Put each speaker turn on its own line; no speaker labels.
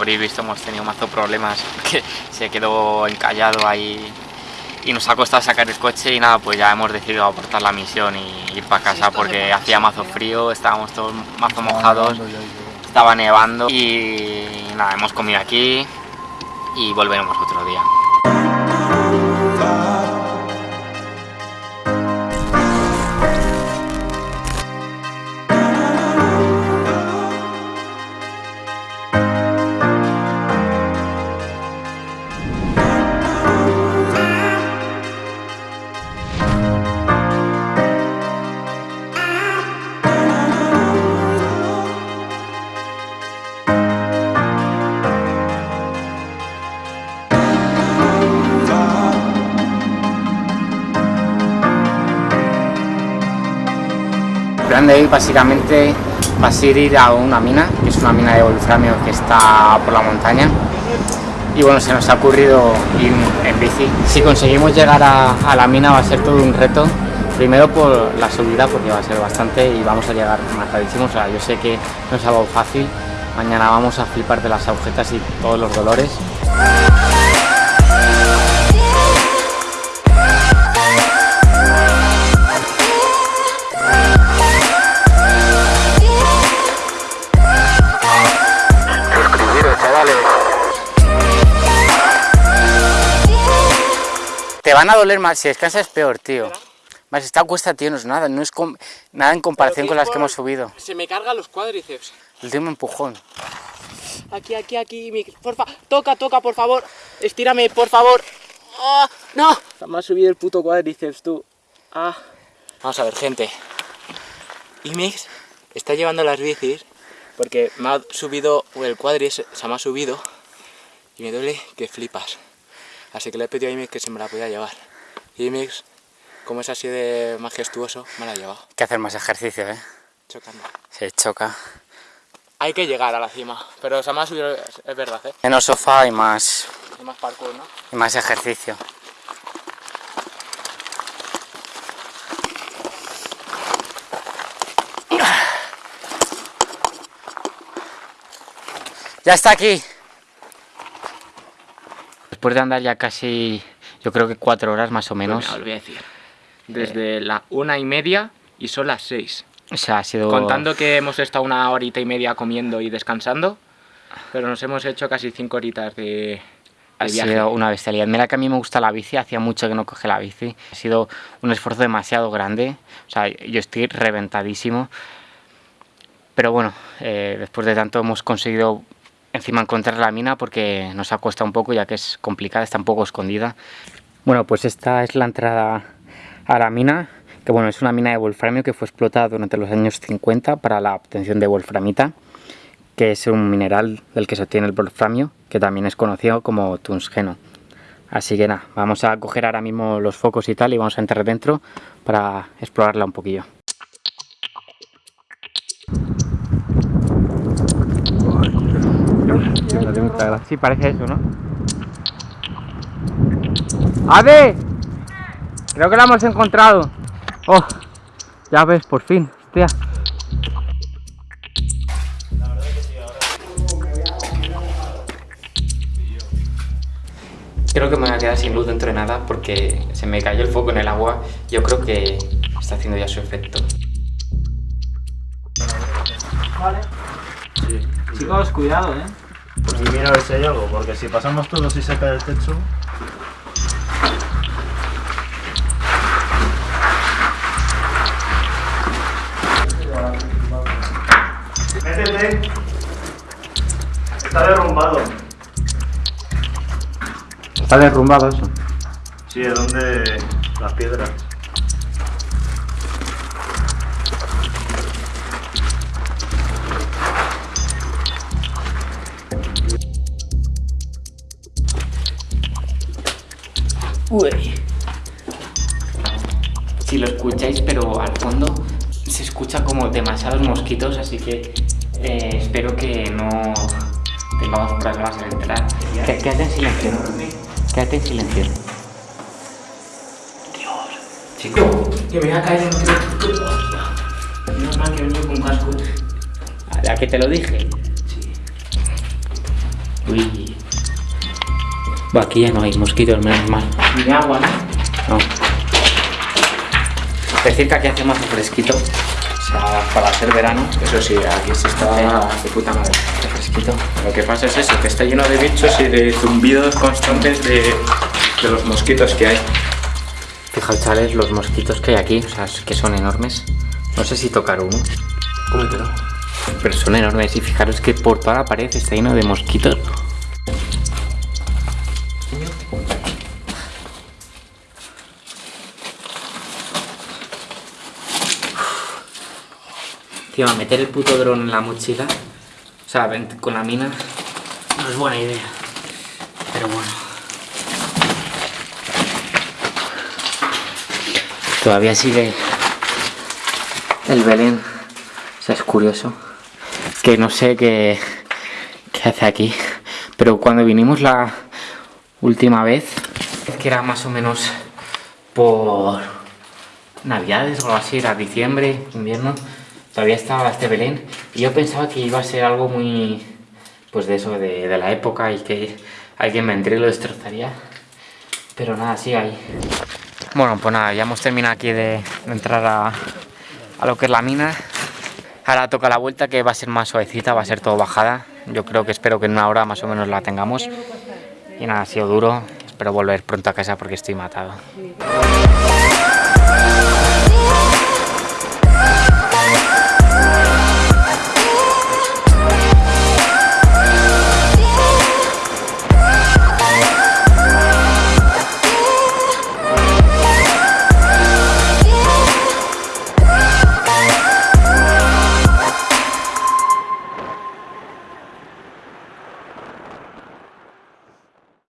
habréis visto hemos tenido mazo problemas que se quedó encallado ahí y nos ha costado sacar el coche y nada, pues ya hemos decidido aportar la misión y ir para casa porque hacía mazo frío, estábamos todos mazo mojados, estaba nevando y nada, hemos comido aquí y volveremos otro día. Plan de hoy básicamente va a ser ir a una mina, que es una mina de wolframio que está por la montaña. Y bueno, se nos ha ocurrido ir en bici. Si conseguimos llegar a, la mina va a ser todo un reto. Primero por la subida, porque va a ser bastante y vamos a llegar matadísimos. O sea, yo sé que no es algo fácil. Mañana vamos a flipar de las agujetas y todos los dolores. Te van a doler más, si descansas es peor, tío. Más esta cuesta, tío, no es nada, no es nada en comparación con las que hemos subido.
Se me cargan los cuádriceps.
El último empujón.
Aquí, aquí, aquí, porfa, toca, toca, por favor. Estírame, por favor. ¡Ah! ¡No! Me ha subido el puto cuádriceps, tú. Ah. Vamos a ver, gente. Imix está llevando las bicis porque me ha subido, el cuádriceps se me ha subido y me duele que flipas. Así que le he pedido a Imix que se me la podía llevar. Y Imix, como es así de majestuoso, me la ha llevado.
Hay que hacer más ejercicio, ¿eh?
Chocando.
Se choca.
Hay que llegar a la cima, pero se me ha subido, es verdad, ¿eh?
Menos sofá y más...
Y más parkour, ¿no?
Y más ejercicio. Ya está aquí después de andar ya casi, yo creo que cuatro horas más o menos.
Pues a decir. Desde la una y media y son las seis.
O sea, ha sido...
Contando que hemos estado una horita y media comiendo y descansando, pero nos hemos hecho casi cinco horitas de,
ha sido una bestialidad. Mira que a mí me gusta la bici, hacía mucho que no coge la bici. Ha sido un esfuerzo demasiado grande, o sea, yo estoy reventadísimo. Pero bueno, eh, después de tanto hemos conseguido encima encontrar la mina porque nos ha costado un poco ya que es complicada, está un poco escondida. Bueno, pues esta es la entrada a la mina, que bueno, es una mina de wolframio que fue explotada durante los años 50 para la obtención de wolframita, que es un mineral del que se obtiene el wolframio, que también es conocido como tungsteno. Así que nada, vamos a coger ahora mismo los focos y tal y vamos a entrar dentro para explorarla un poquillo. Sí, parece eso, ¿no? ¡Ave! Creo que la hemos encontrado. Oh, ya ves, por fin. Hostia. Creo que me voy a quedar sin luz dentro de nada porque se me cayó el foco en el agua. Yo creo que está haciendo ya su efecto.
Vale. Chicos, cuidado, eh.
Y mira a ver si hay algo, porque si pasamos todos y se cae el techo... Métete. Está derrumbado.
¿Está derrumbado eso?
Sí, es donde las piedras.
Uy. Si lo escucháis, pero al fondo se escucha como demasiados mosquitos, así que eh, espero que no tengamos problemas al entrar. Quédate en silencio. Quédate en silencio. Dios. Chico, que me voy a caer en un Menos mal que vengo con casco. ¿A que te lo dije? Sí. Uy. Buah, aquí ya no hay mosquitos, menos mal.
Ni agua, ¿no?
No. Decir que aquí hace más fresquito. O sea, para hacer verano.
Eso sí, aquí se está de puta madre.
Fresquito.
Lo que pasa es eso, que está lleno de bichos y de zumbidos constantes de, de los mosquitos que hay.
Fijaos, chavales, los mosquitos que hay aquí, o sea, es que son enormes. No sé si tocar uno,
Cómetelo.
pero son enormes. Y fijaros que por toda la pared está lleno de mosquitos. Tío, meter el puto dron en la mochila, o sea, con la mina, no es buena idea. Pero bueno. Todavía sigue el Belén. O sea, es curioso. Que no sé qué, qué hace aquí. Pero cuando vinimos la última vez, es que era más o menos por Navidades o algo así, era diciembre, invierno. Todavía estaba este Belén. Y yo pensaba que iba a ser algo muy. Pues de eso, de, de la época y que alguien vendría y lo destrozaría. Pero nada, sigue ahí. Bueno, pues nada, ya hemos terminado aquí de, de entrar a, a lo que es la mina. Ahora toca la vuelta que va a ser más suavecita, va a ser todo bajada. Yo creo que espero que en una hora más o menos la tengamos. Y nada, ha sido duro. Espero volver pronto a casa porque estoy matado.